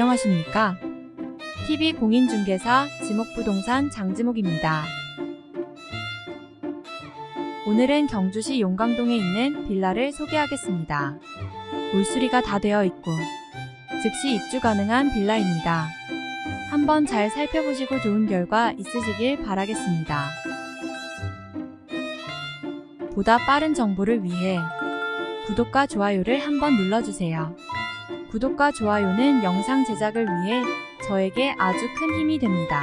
안녕하십니까? TV 공인중개사 지목부동산 장지목입니다. 오늘은 경주시 용강동에 있는 빌라를 소개하겠습니다. 물수리가 다 되어 있고 즉시 입주 가능한 빌라입니다. 한번 잘 살펴보시고 좋은 결과 있으시길 바라겠습니다. 보다 빠른 정보를 위해 구독과 좋아요를 한번 눌러주세요. 구독과 좋아요는 영상 제작을 위해 저에게 아주 큰 힘이 됩니다.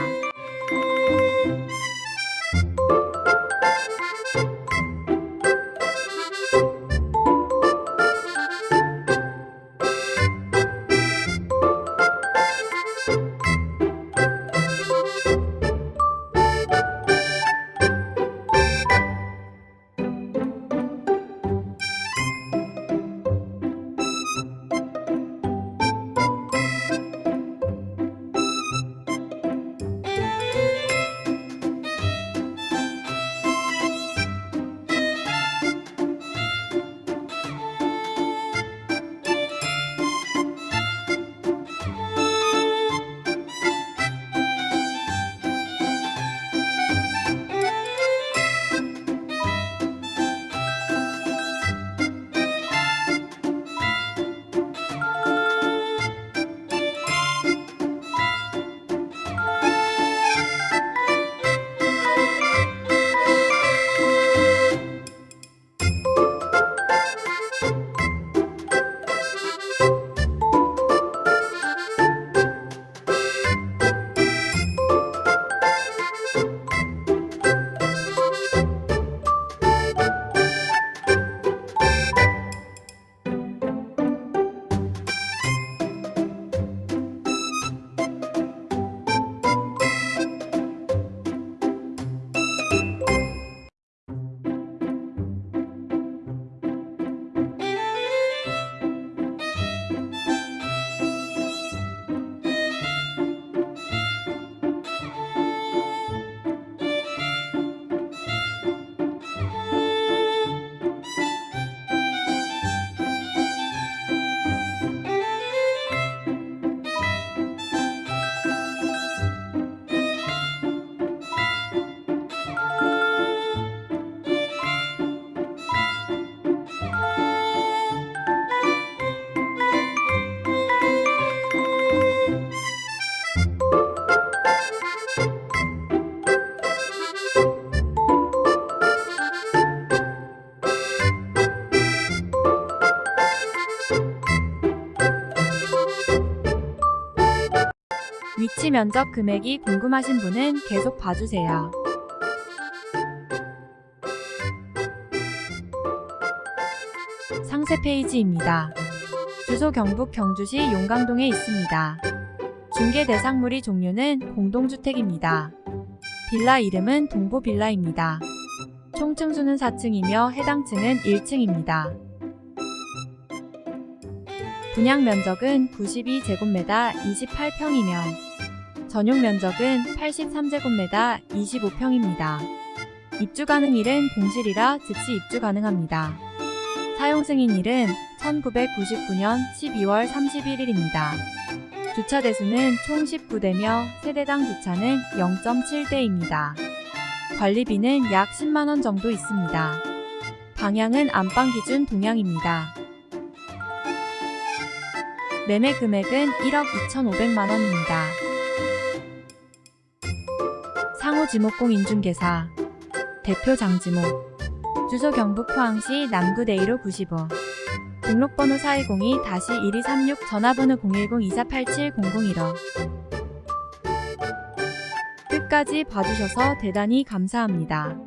위치 면적 금액이 궁금하신 분은 계속 봐주세요. 상세 페이지입니다. 주소 경북 경주시 용강동에 있습니다. 중개 대상물이 종류는 공동주택입니다. 빌라 이름은 동보빌라입니다. 총 층수는 4층이며 해당 층은 1층입니다. 분양 면적은 92제곱미터 28평이며 전용 면적은 83제곱미터 25평입니다. 입주 가능일은 공실이라 즉시 입주 가능합니다. 사용 승인일은 1999년 12월 31일입니다. 주차 대수는 총 19대며 세대당 주차는 0.7대입니다. 관리비는 약 10만원 정도 있습니다. 방향은 안방 기준 동향입니다. 매매 금액은 1억 2,500만원입니다. 상호지목공 인중개사. 대표 장지목. 주소 경북 포항시 남구 대이로 95 등록번호 4202-1236 전화번호 010-2487-0015 끝까지 봐주셔서 대단히 감사합니다.